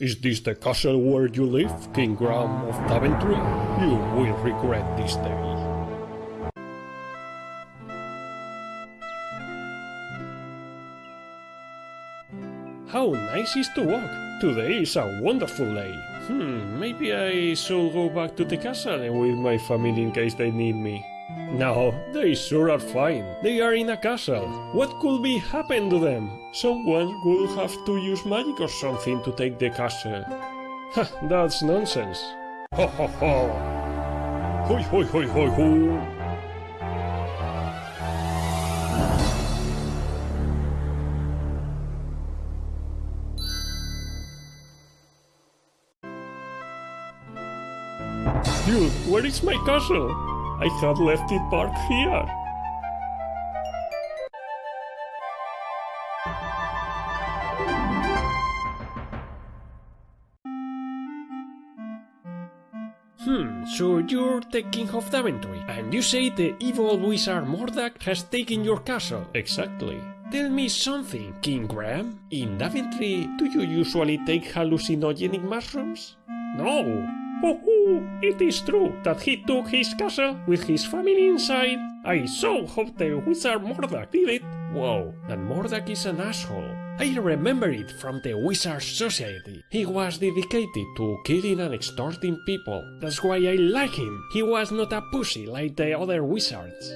Is this the castle where you live, King Graham of Daventry? You will regret this day. How nice is to walk! Today is a wonderful day. Hmm, maybe I should go back to the castle with my family in case they need me. No, they sure are fine. They are in a castle. What could be happen to them? Someone will have to use magic or something to take the castle. Ha, that's nonsense. Ho ho ho! Hoi hoi hoi hoi ho! Dude, where is my castle? I had left it parked here. Hmm, so you're the king of Daventry, and you say the evil wizard Mordack has taken your castle. Exactly. Tell me something, King Graham. In Daventry, do you usually take hallucinogenic mushrooms? No. Oh, it is true that he took his castle with his family inside. I so hope the wizard Mordack did it. Wow, and Mordack is an asshole. I remember it from the Wizard Society. He was dedicated to killing and extorting people. That's why I like him. He was not a pussy like the other wizards.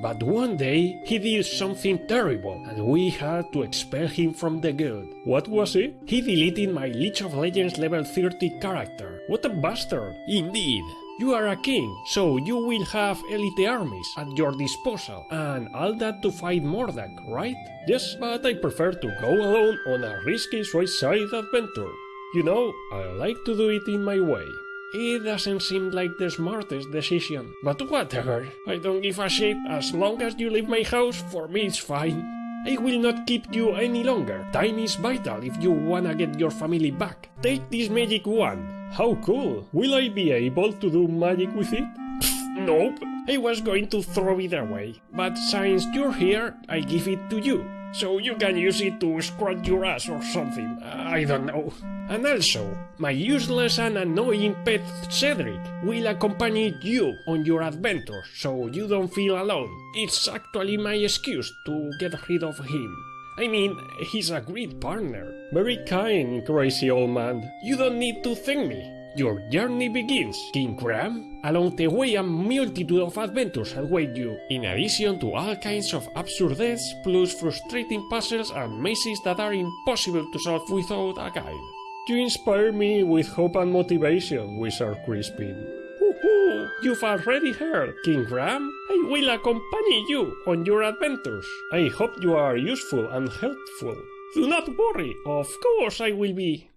But one day he did something terrible and we had to expel him from the guild. What was it? He deleted my League of Legends level 30 character. What a bastard! Indeed. You are a king, so you will have elite armies at your disposal, and all that to fight Mordack, right? Yes, but I prefer to go alone on a risky suicide adventure. You know, I like to do it in my way. It doesn't seem like the smartest decision, but whatever. I don't give a shit. As long as you leave my house, for me it's fine. I will not keep you any longer. Time is vital if you wanna get your family back. Take this magic wand. How cool! Will I be able to do magic with it? Nope. I was going to throw it away, but since you're here, I give it to you. So you can use it to scratch your ass or something. I don't know. And also, my useless and annoying pet Cedric will accompany you on your adventures so you don't feel alone. It's actually my excuse to get rid of him. I mean, he's a great partner. Very kind, crazy old man. You don't need to thank me. Your journey begins, King Graham. Along the way, a multitude of adventures await you, in addition to all kinds of absurd deaths, plus frustrating puzzles and mazes that are impossible to solve without a guide. You inspire me with hope and motivation, Wizard Crispin. Woohoo! You've already heard, King Graham. I will accompany you on your adventures. I hope you are useful and helpful. Do not worry, of course I will be.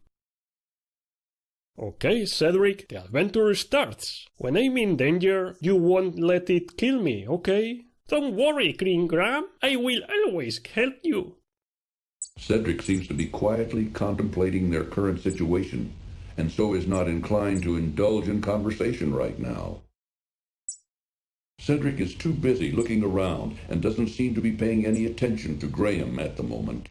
Okay, Cedric, the adventure starts. When I'm in danger, you won't let it kill me, okay? Don't worry, King Graham. I will always help you. Cedric seems to be quietly contemplating their current situation, and so is not inclined to indulge in conversation right now. Cedric is too busy looking around and doesn't seem to be paying any attention to Graham at the moment.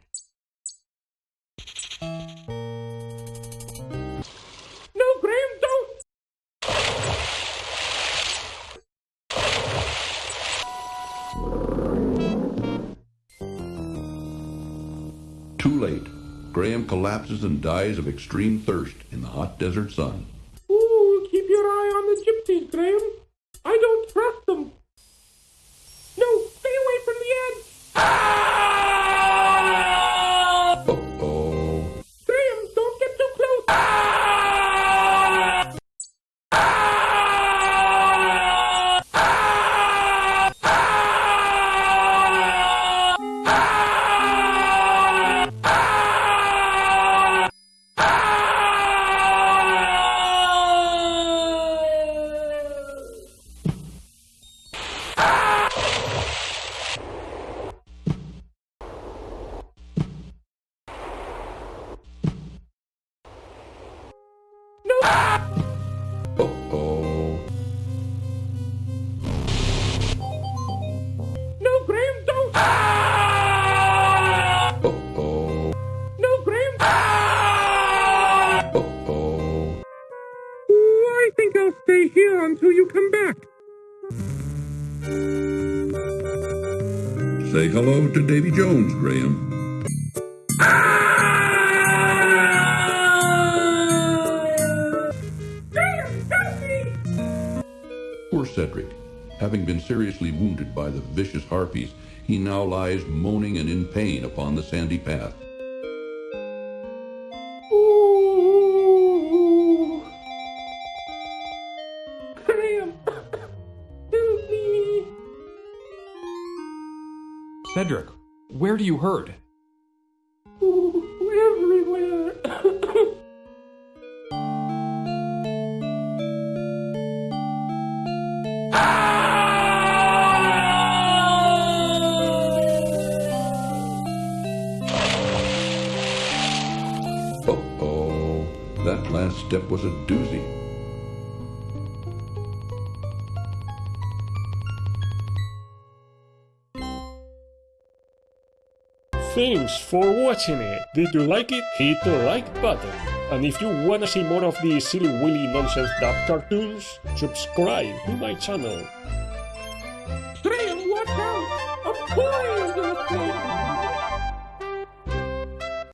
Too late. Graham collapses and dies of extreme thirst in the hot desert sun. Ooh, keep your eye on the gypsies, Graham. I don't trust them. Stay here until you come back. Say hello to Davy Jones, Graham. Poor Cedric. Having been seriously wounded by the vicious harpies, he now lies moaning and in pain upon the sandy path. Cedric, where do you hurt? Everywhere. Uh-oh, oh, that last step was a doozy. Thanks for watching it. Did you like it? Hit the like button. And if you wanna see more of these silly willy nonsense dub cartoons, subscribe to my channel. Graham, watch out! A boy.